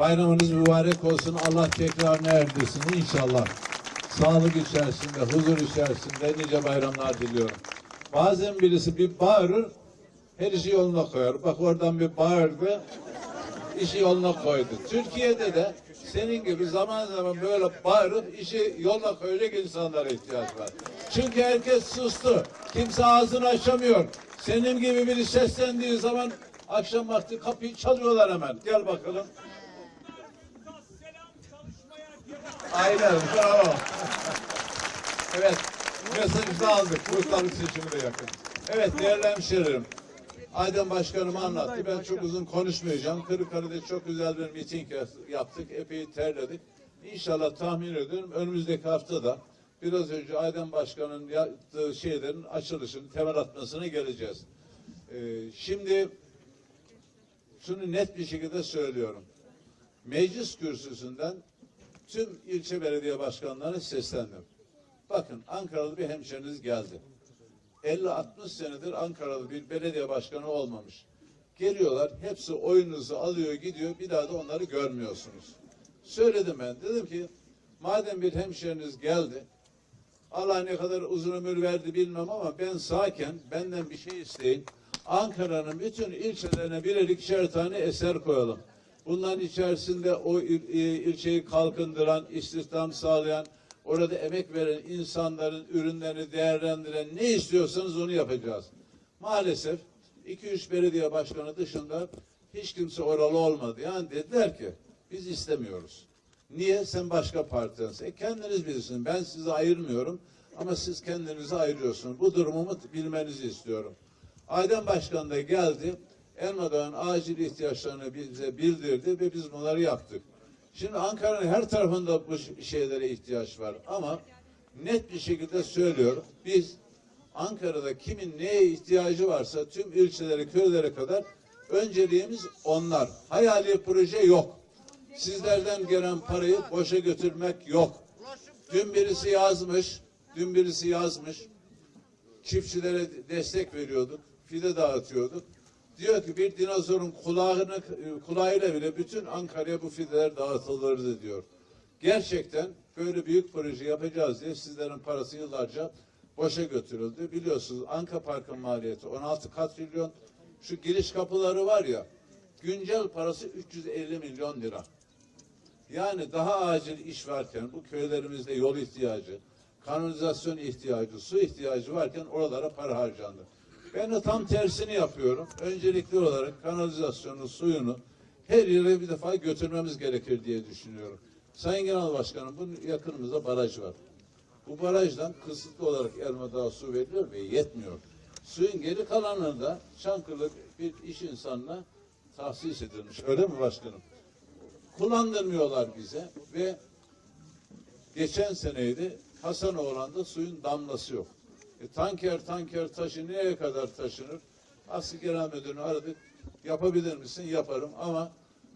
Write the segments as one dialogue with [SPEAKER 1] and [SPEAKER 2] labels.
[SPEAKER 1] Bayramınız mübarek olsun. Allah tekrarını erdirsin inşallah. Sağlık içerisinde, huzur içerisinde nice bayramlar diliyorum. Bazen birisi bir bağırır, her işi yoluna koyar. Bak oradan bir bağırdı, işi yoluna koydu. Türkiye'de de senin gibi zaman zaman böyle bağırıp işi yoluna koyacak insanlara ihtiyaç var. Çünkü herkes sustu. Kimse ağzını açamıyor. Senin gibi biri seslendiği zaman akşam vakti kapıyı çalıyorlar hemen. Gel bakalım. Aynen bravo. evet mesajı da aldık. Muhtarlık seçimi de yakın. Evet değerli hemşehrilerim. Aydın Başkanım anlattı. Ben çok uzun konuşmayacağım. Kırıkkale'de çok güzel bir miting yaptık. Epey terledik. İnşallah tahmin ediyorum önümüzdeki haftada biraz önce Aydın Başkan'ın yaptığı şeylerin açılışını, temel atmasına geleceğiz. Ee, şimdi şunu net bir şekilde söylüyorum. Meclis kürsüsünden tüm ilçe belediye başkanlarına seslendim. Bakın Ankaralı bir hemşeriniz geldi. 50-60 senedir Ankaralı bir belediye başkanı olmamış. Geliyorlar, hepsi oyununuzu alıyor gidiyor, bir daha da onları görmüyorsunuz. Söyledim ben, dedim ki madem bir hemşeriniz geldi, Allah ne kadar uzun ömür verdi bilmem ama ben sağken benden bir şey isteyin. Ankara'nın bütün ilçelerine birer ikişer tane eser koyalım. Bunların içerisinde o il- il- ilçeyi kalkındıran, istihdam sağlayan, orada emek veren insanların ürünlerini değerlendiren ne istiyorsanız onu yapacağız. Maalesef 2-3 belediye başkanı dışında hiç kimse oralı olmadı. Yani dediler ki biz istemiyoruz. Niye? Sen başka partidensin. E kendiniz bilirsiniz. Ben sizi ayırmıyorum ama siz kendinizi ayırıyorsunuz. Bu durumumu bilmenizi istiyorum. Aydan Başkan da geldi. Elmadağ'ın acil ihtiyaçlarını bize bildirdi ve biz bunları yaptık. Şimdi Ankara'nın her tarafında bu şeylere ihtiyaç var ama net bir şekilde söylüyorum. Biz Ankara'da kimin neye ihtiyacı varsa tüm ilçelere, köylere kadar önceliğimiz onlar. Hayali proje yok. Sizlerden gelen parayı boşa götürmek yok. Dün birisi yazmış, dün birisi yazmış. Çiftçilere destek veriyorduk, fide dağıtıyorduk. Diyor ki bir dinozorun kulağını kulağıyla bile bütün Ankara'ya bu fideler dağıtılırdı diyor. Gerçekten böyle büyük proje yapacağız diye sizlerin parası yıllarca boşa götürüldü. Biliyorsunuz Anka Park'ın maliyeti 16 katrilyon. Şu giriş kapıları var ya güncel parası 350 milyon lira. Yani daha acil iş varken bu köylerimizde yol ihtiyacı, kanalizasyon ihtiyacı, su ihtiyacı varken oralara para harcandı. Ben de tam tersini yapıyorum. Öncelikli olarak kanalizasyonu, suyunu her yere bir defa götürmemiz gerekir diye düşünüyorum. Sayın Genel Başkanım bunun yakınımızda baraj var. Bu barajdan kısıtlı olarak Elmadağ'a su veriliyor ve yetmiyor. Suyun geri kalanını da Çankırı bir iş insanına tahsis edilmiş. Öyle mi başkanım? kullandırmıyorlar bize ve geçen seneydi Hasanoğlan'da suyun damlası yok. E, tanker tanker taşı nereye kadar taşınır? Aslı Genel Müdürünü aradık. Yapabilir misin? Yaparım ama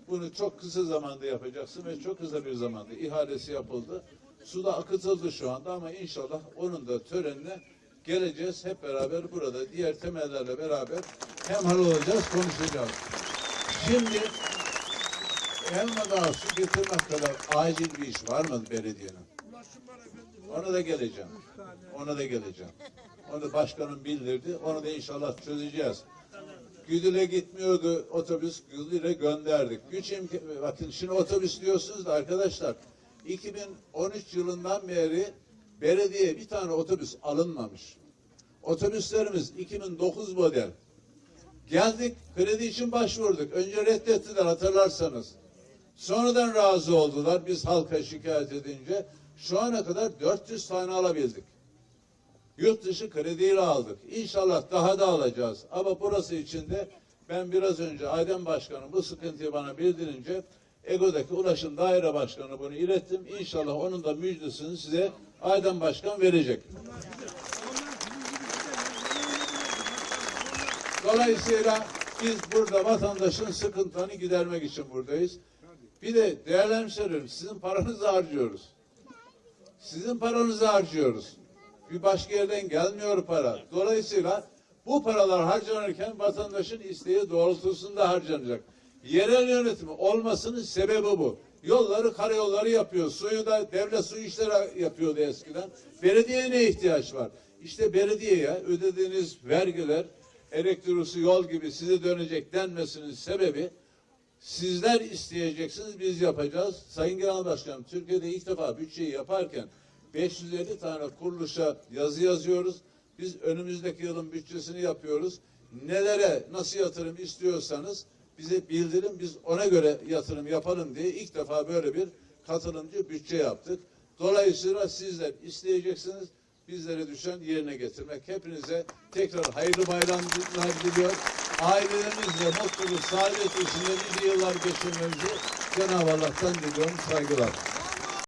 [SPEAKER 1] bunu çok kısa zamanda yapacaksın ve çok kısa bir zamanda ihalesi yapıldı. Su da akıtıldı şu anda ama inşallah onun da törenine geleceğiz. Hep beraber burada diğer temellerle beraber hemhal olacağız, konuşacağız. Şimdi Elmadağ su getirmek kadar acil bir iş var mı belediyenin? Ona da geleceğim. Ona da geleceğim. Onu başkanım bildirdi. Onu da inşallah çözeceğiz. Güdül'e gitmiyordu otobüs. Güdül'e gönderdik. Güç bakın şimdi otobüs diyorsunuz da arkadaşlar 2013 yılından beri belediye bir tane otobüs alınmamış. Otobüslerimiz 2009 model. Geldik kredi için başvurduk. Önce reddettiler hatırlarsanız. Sonradan razı oldular biz halka şikayet edince. Şu ana kadar 400 tane alabildik. Yurt dışı krediyle aldık. İnşallah daha da alacağız. Ama burası için de ben biraz önce Aydın Başkanım bu sıkıntıyı bana bildirince Ego'daki Ulaşım Daire Başkanı bunu ilettim. İnşallah onun da müjdesini size Aydın Başkan verecek. Dolayısıyla biz burada vatandaşın sıkıntılarını gidermek için buradayız. Bir de değerli hemşehrilerim sizin paranızı harcıyoruz. Sizin paranızı harcıyoruz. Bir başka yerden gelmiyor para. Dolayısıyla bu paralar harcanırken vatandaşın isteği doğrultusunda harcanacak. Yerel yönetimi olmasının sebebi bu. Yolları, karayolları yapıyor. Suyu da devlet su işleri yapıyordu eskiden. Belediyeye ne ihtiyaç var? İşte belediyeye ödediğiniz vergiler, elektrik, yol gibi size dönecek denmesinin sebebi Sizler isteyeceksiniz, biz yapacağız. Sayın Genel Başkanım, Türkiye'de ilk defa bütçeyi yaparken 550 tane kuruluşa yazı yazıyoruz. Biz önümüzdeki yılın bütçesini yapıyoruz. Nelere, nasıl yatırım istiyorsanız bize bildirin, biz ona göre yatırım yapalım diye ilk defa böyle bir katılımcı bütçe yaptık. Dolayısıyla sizler isteyeceksiniz, bizlere düşen yerine getirmek. Hepinize tekrar hayırlı bayramlar diliyor. Ailelerinizle mutluluk, saadet içinde nice yıllar geçirmenizi Cenab-ı Allah'tan diliyorum. Saygılar.